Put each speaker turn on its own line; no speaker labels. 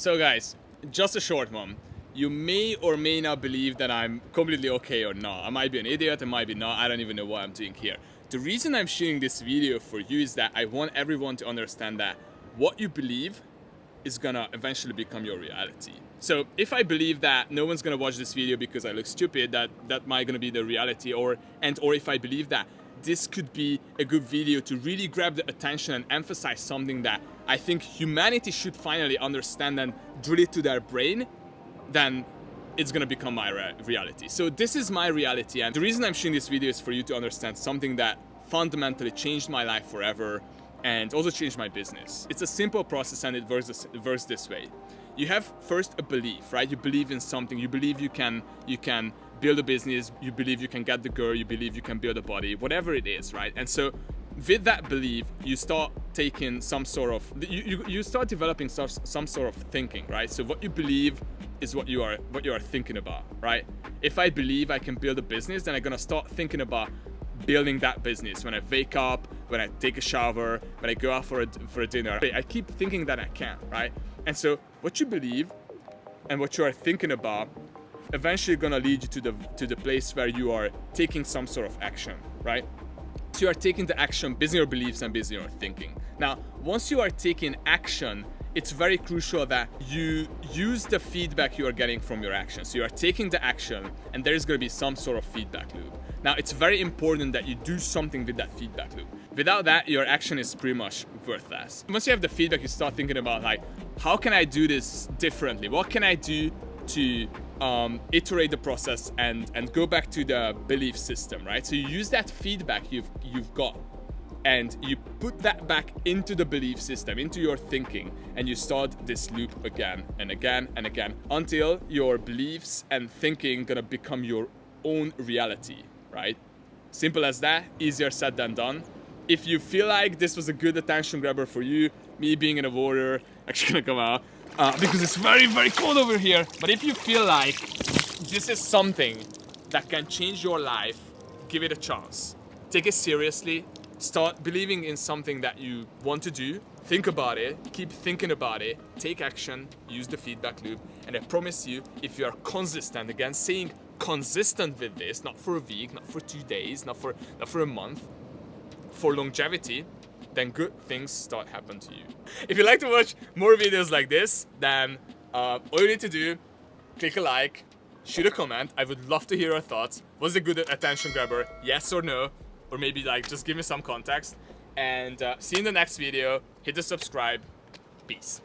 So guys, just a short one. You may or may not believe that I'm completely okay or not. I might be an idiot, I might be not, I don't even know what I'm doing here. The reason I'm shooting this video for you is that I want everyone to understand that what you believe is gonna eventually become your reality. So if I believe that no one's gonna watch this video because I look stupid, that that might gonna be the reality, or and or if I believe that this could be a good video to really grab the attention and emphasize something that I think humanity should finally understand and drill it to their brain, then it's gonna become my re reality. So this is my reality and the reason I'm shooting this video is for you to understand something that fundamentally changed my life forever and also changed my business. It's a simple process and it works it works this way. You have first a belief, right? You believe in something, you believe you can, you can build a business, you believe you can get the girl, you believe you can build a body, whatever it is, right? And so with that belief, you start taking some sort of, you, you, you start developing some, some sort of thinking, right? So what you believe is what you are what you are thinking about, right? If I believe I can build a business, then I'm gonna start thinking about building that business when I wake up, when I take a shower, when I go out for a, for a dinner. I keep thinking that I can, right? And so what you believe and what you are thinking about eventually gonna lead you to the to the place where you are taking some sort of action, right? So you are taking the action based on your beliefs and based on your thinking. Now, once you are taking action, it's very crucial that you use the feedback you are getting from your action. So you are taking the action and there is going to be some sort of feedback loop. Now, it's very important that you do something with that feedback loop. Without that, your action is pretty much worthless. Once you have the feedback, you start thinking about like, how can I do this differently? What can I do to um, iterate the process and, and go back to the belief system, right? So you use that feedback you've, you've got and you put that back into the belief system, into your thinking, and you start this loop again and again and again until your beliefs and thinking gonna become your own reality, right? Simple as that, easier said than done. If you feel like this was a good attention grabber for you, me being in a warrior, actually gonna come out, uh, because it's very, very cold over here. But if you feel like this is something that can change your life, give it a chance. Take it seriously, start believing in something that you want to do, think about it, keep thinking about it, take action, use the feedback loop, and I promise you, if you are consistent, again, saying consistent with this, not for a week, not for two days, not for, not for a month, for longevity, then good things start happen to you. If you like to watch more videos like this, then uh, all you need to do, click a like, shoot a comment. I would love to hear your thoughts. Was it good attention grabber? Yes or no? Or maybe like just give me some context. And uh, see you in the next video. Hit the subscribe. Peace.